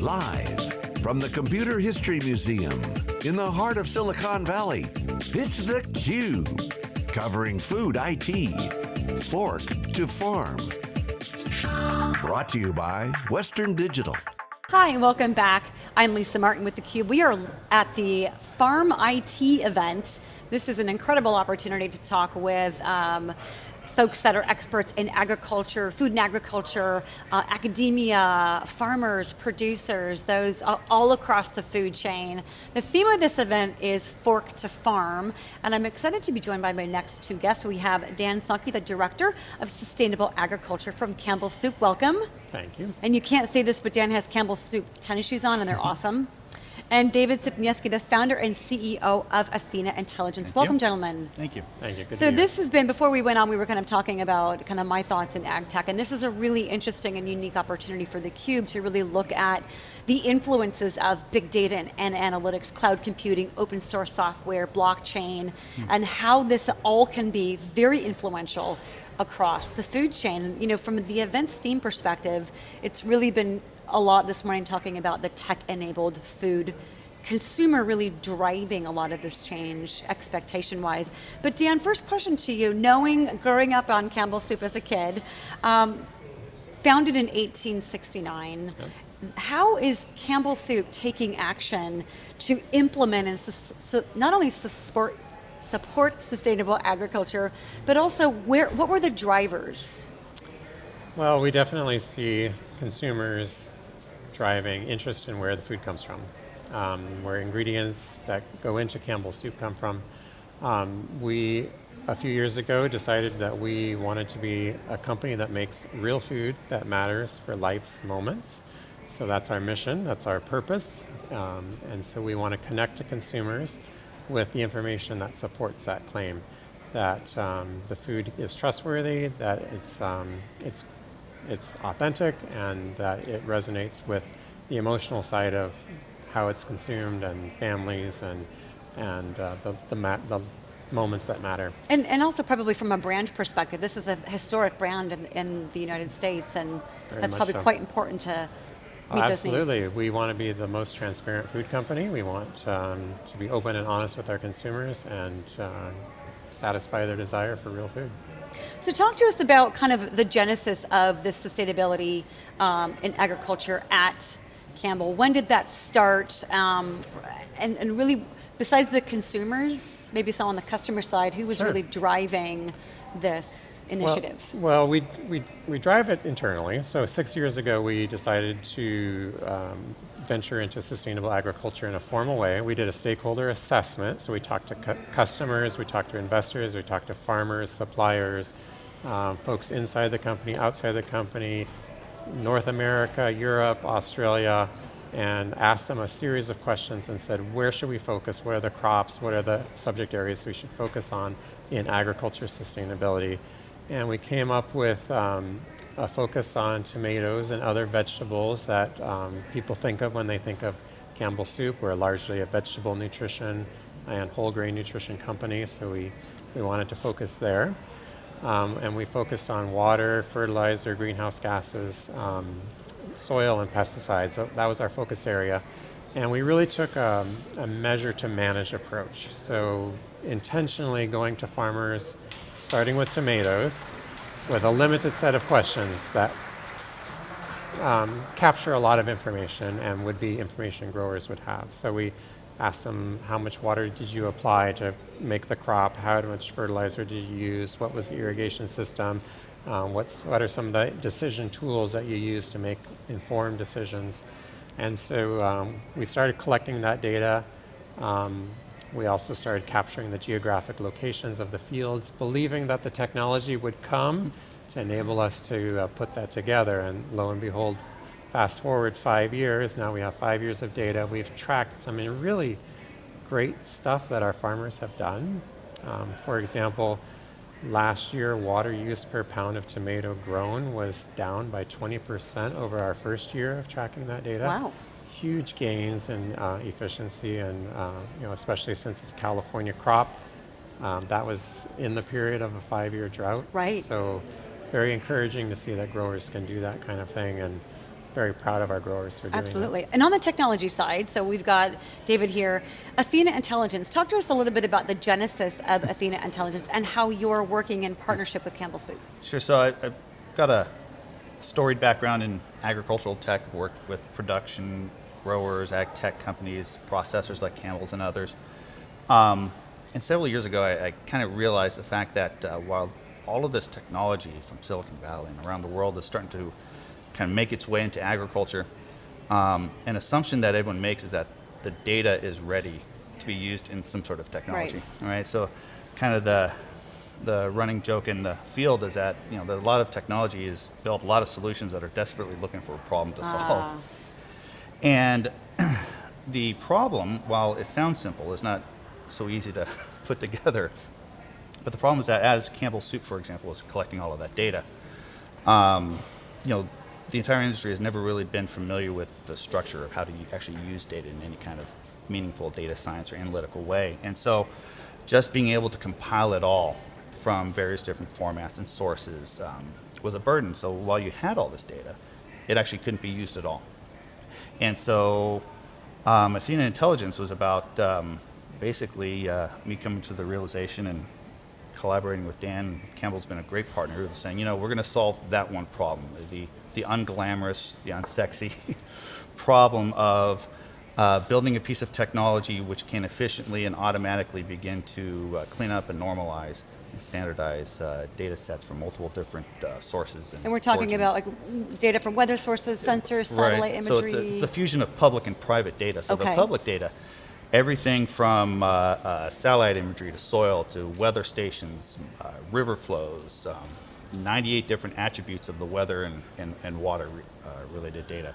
Live from the Computer History Museum in the heart of Silicon Valley, it's theCUBE. Covering food IT, fork to farm. Brought to you by Western Digital. Hi, and welcome back. I'm Lisa Martin with theCUBE. We are at the Farm IT event. This is an incredible opportunity to talk with um, folks that are experts in agriculture, food and agriculture, uh, academia, farmers, producers, those all across the food chain. The theme of this event is Fork to Farm, and I'm excited to be joined by my next two guests. We have Dan Sonke, the Director of Sustainable Agriculture from Campbell Soup, welcome. Thank you. And you can't say this, but Dan has Campbell Soup tennis shoes on and they're awesome and David Sypniewski, the founder and CEO of Athena Intelligence. Thank Welcome, you. gentlemen. Thank you. Thank you. Good so this has been, before we went on, we were kind of talking about kind of my thoughts in ag tech, and this is a really interesting and unique opportunity for theCUBE to really look at the influences of big data and, and analytics, cloud computing, open source software, blockchain, hmm. and how this all can be very influential across the food chain. You know, from the events theme perspective, it's really been a lot this morning talking about the tech-enabled food consumer really driving a lot of this change expectation-wise. But Dan, first question to you, knowing, growing up on Campbell Soup as a kid, um, founded in 1869, yep. how is Campbell Soup taking action to implement and not only support, support sustainable agriculture, but also where, what were the drivers? Well, we definitely see consumers driving interest in where the food comes from, um, where ingredients that go into Campbell soup come from. Um, we, a few years ago, decided that we wanted to be a company that makes real food that matters for life's moments. So that's our mission, that's our purpose, um, and so we want to connect to consumers with the information that supports that claim that um, the food is trustworthy, that it's, um, it's it's authentic and that it resonates with the emotional side of how it's consumed and families and, and uh, the, the, the, moments that matter. And, and also probably from a brand perspective, this is a historic brand in, in the United States and Very that's probably so. quite important to meet Absolutely, we want to be the most transparent food company. We want um, to be open and honest with our consumers and uh, satisfy their desire for real food. So talk to us about kind of the genesis of this sustainability um, in agriculture at Campbell. When did that start? Um, and, and, really, besides the consumers, maybe some on the customer side, who was sure. really driving this initiative? Well, well, we, we, we drive it internally. So six years ago, we decided to um, venture into sustainable agriculture in a formal way. We did a stakeholder assessment, so we talked to cu customers, we talked to investors, we talked to farmers, suppliers, um, folks inside the company, outside the company, North America, Europe, Australia, and asked them a series of questions and said, where should we focus? What are the crops? What are the subject areas we should focus on in agriculture sustainability? And we came up with um, a focus on tomatoes and other vegetables that um, people think of when they think of Campbell Soup. We're largely a vegetable nutrition and whole grain nutrition company, so we, we wanted to focus there. Um, and we focused on water, fertilizer, greenhouse gases, um, soil and pesticides. So that was our focus area. And we really took a, a measure to manage approach. So intentionally going to farmers, starting with tomatoes, with a limited set of questions that um, capture a lot of information and would be information growers would have. So we asked them how much water did you apply to make the crop, how much fertilizer did you use, what was the irrigation system, um, what's, what are some of the decision tools that you use to make informed decisions. And so um, we started collecting that data. Um, we also started capturing the geographic locations of the fields, believing that the technology would come to enable us to uh, put that together. And lo and behold, fast forward five years, now we have five years of data. We've tracked some really great stuff that our farmers have done. Um, for example, last year water use per pound of tomato grown was down by 20% over our first year of tracking that data. Wow huge gains in uh, efficiency and uh, you know, especially since it's California crop. Um, that was in the period of a five-year drought. Right. So very encouraging to see that growers can do that kind of thing and very proud of our growers for doing Absolutely. And on the technology side, so we've got David here, Athena Intelligence. Talk to us a little bit about the genesis of Athena Intelligence and how you're working in partnership with Campbell Soup. Sure, so I, I've got a storied background in agricultural tech, worked with production, growers, ag tech companies, processors like Campbell's and others. Um, and several years ago, I, I kind of realized the fact that uh, while all of this technology from Silicon Valley and around the world is starting to kind of make its way into agriculture, um, an assumption that everyone makes is that the data is ready to be used in some sort of technology. Right. All right, so kind of the the running joke in the field is that you know that a lot of technology is built a lot of solutions that are desperately looking for a problem to solve. Ah. And the problem, while it sounds simple, is not so easy to put together. But the problem is that as Campbell Soup, for example, is collecting all of that data, um, you know, the entire industry has never really been familiar with the structure of how to actually use data in any kind of meaningful data science or analytical way. And so just being able to compile it all from various different formats and sources um, was a burden. So while you had all this data, it actually couldn't be used at all. And so um, Athena Intelligence was about um, basically uh, me coming to the realization and collaborating with Dan. Campbell's been a great partner, saying, you know, we're going to solve that one problem, the, the unglamorous, the unsexy problem of uh, building a piece of technology which can efficiently and automatically begin to uh, clean up and normalize and standardize uh, data sets from multiple different uh, sources. And, And we're talking origins. about like data from weather sources, sensors, satellite Right. So imagery. it's, a- it's the fusion of public and private data. So Okay. the public data, everything from uh, uh, satellite imagery to soil to weather stations, uh, river flows, um, 98 different attributes of the weather and, and, and water re- uh, related data.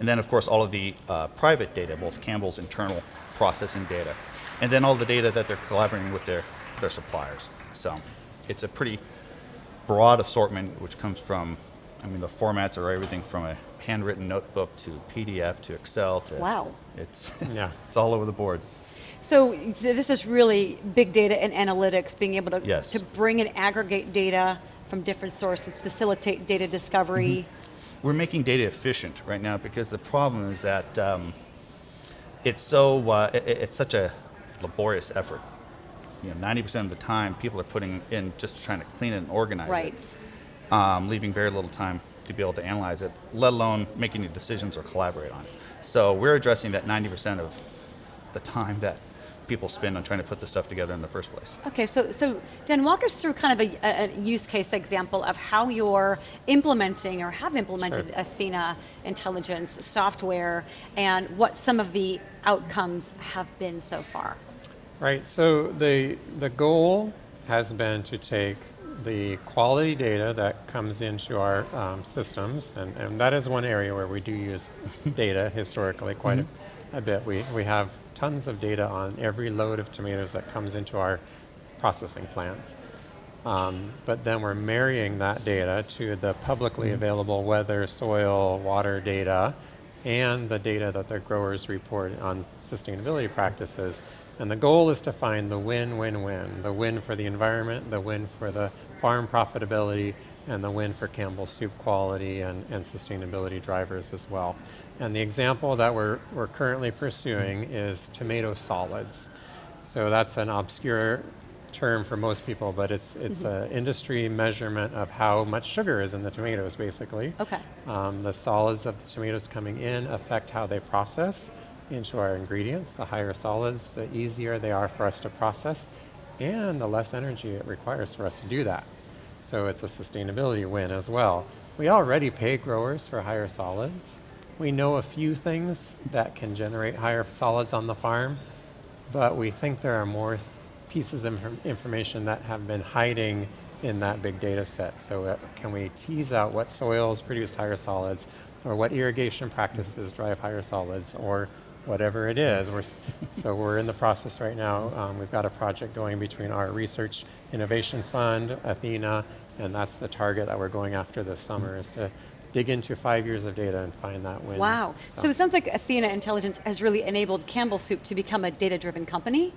And then of course all of the uh, private data, both Campbell's internal processing data, and then all the data that they're collaborating with their, their suppliers. So it's a pretty broad assortment, which comes from, I mean, the formats are everything from a handwritten notebook to PDF to Excel to. Wow. It's, Yeah. it's all over the board. So so this is really big data and analytics, being able to, Yes. to bring and aggregate data from different sources, facilitate data discovery. We're making data efficient right now because the problem is that um, it's so, uh, i- i- it's such a laborious effort. You know, 90% of the time, people are putting in just trying to clean it and organize Right. it, um, leaving very little time to be able to analyze it, let alone making any decisions or collaborate on it. So we're addressing that 90% of the time that people spend on trying to put this stuff together in the first place. Okay, so, so Dan, walk us through kind of a, a- a use case example of how you're implementing or have implemented Sure. Athena intelligence software and what some of the outcomes have been so far. Right, so the, the goal has been to take the quality data that comes into our um, systems, and, and that is one area where we do use data historically quite a, a bit. We, we have tons of data on every load of tomatoes that comes into our processing plants. Um, but then we're marrying that data to the publicly available weather, soil, water data, and the data that the growers report on sustainability practices. And the goal is to find the win-win-win, the win for the environment, the win for the farm profitability, and the win for Campbell soup quality and, and sustainability drivers as well. And the example that we're, we're currently pursuing is tomato solids. So that's an obscure term for most people, but it's it's an industry measurement of how much sugar is in the tomatoes, basically. Okay. Um, the solids of the tomatoes coming in affect how they process into our ingredients. The higher solids, the easier they are for us to process, and the less energy it requires for us to do that. So it's a sustainability win as well. We already pay growers for higher solids. We know a few things that can generate higher solids on the farm, but we think there are more pieces of infor- information that have been hiding in that big data set. So uh, can we tease out what soils produce higher solids, or what irrigation practices drive higher solids, or whatever it is. We're, so we're in the process right now. Um, we've got a project going between our Research Innovation Fund, Athena, and that's the target that we're going after this summer is to dig into five years of data and find that win. Wow. So it sounds like Athena Intelligence has really enabled Campbell Soup to become a data-driven company.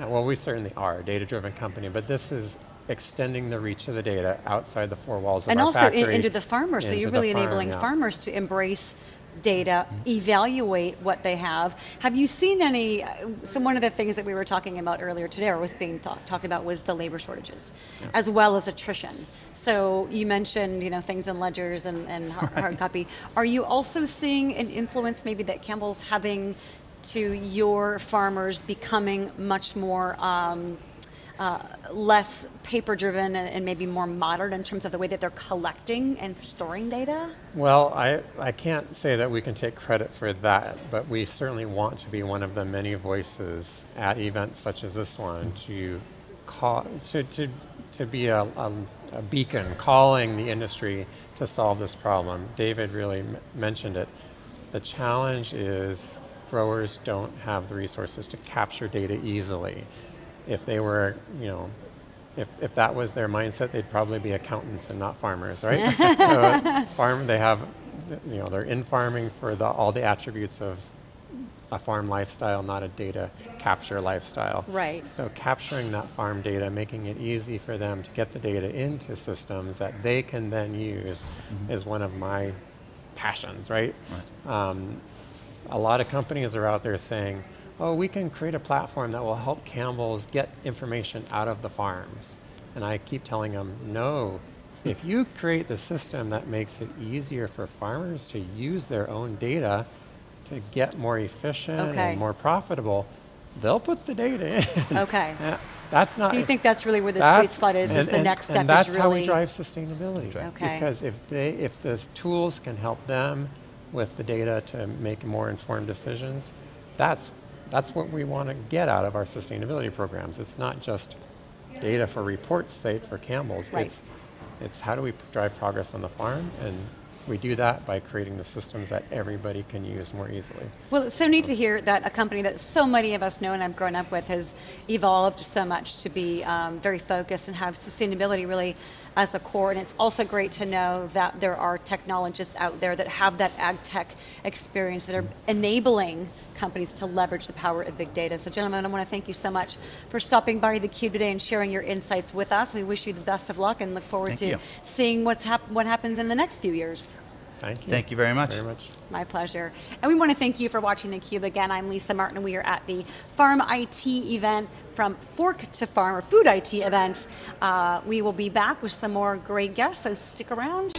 Uh, Well, we certainly are a data-driven company, but this is extending the reach of the data outside the four walls of And our also in- factory. into the farmers, so you're the really farm, enabling yeah. farmers to embrace data, evaluate what they have. Have you seen any, uh, so one of the things that we were talking about earlier today, or was being talk, talked about, was the labor shortages, as well as attrition. So you mentioned, you know, things in ledgers and, and hard, hard copy. Are you also seeing an influence maybe that Campbell's having to your farmers becoming much more um, uh, less paper driven and, and maybe more modern in terms of the way that they're collecting and storing data? Well, I, I can't say that we can take credit for that, but we certainly want to be one of the many voices at events such as this one to call, to, to, to be a, a, a beacon calling the industry to solve this problem. David really mentioned it. The challenge is growers don't have the resources to capture data easily. If they were, you know, if, if that was their mindset, they'd probably be accountants and not farmers, right? so farm, they have, you know, they're in farming for the, all the attributes of a farm lifestyle, not a data capture lifestyle. Right. So capturing that farm data, making it easy for them to get the data into systems that they can then use is one of my passions, right? Um, a lot of companies are out there saying, oh, we can create a platform that will help Campbell's get information out of the farms. And I keep telling them, no, if you create the system that makes it easier for farmers to use their own data to get more efficient Okay. and more profitable, they'll put the data in. Okay. Yeah, That's not. so you think that's really where the sweet spot is, is the and- next step And that's is how we drive sustainability. Okay. Because if they, if the tools can help them with the data to make more informed decisions, that's, that's what we want to get out of our sustainability programs. It's not just data for reports' sake for Campbell's. Right. It's, it's how do we drive progress on the farm, and we do that by creating the systems that everybody can use more easily. well, it's so neat to hear that a company that so many of us know and I've grown up with has evolved so much to be um, very focused and have sustainability really as the core. And it's also great to know that there are technologists out there that have that ag tech experience that are mm-hmm. enabling companies to leverage the power of big data. So gentlemen, I want to thank you so much for stopping by theCUBE today and sharing your insights with us. We wish you the best of luck and look forward Thank to you. seeing what's hap what happens in the next few years. Thank you. Thank you very much. Very much. My pleasure. And we want to thank you for watching theCUBE. Again, I'm Lisa Martin. We are at the Farm IT event from Fork to Farm, or Food IT event. Uh, we will be back with some more great guests, so stick around.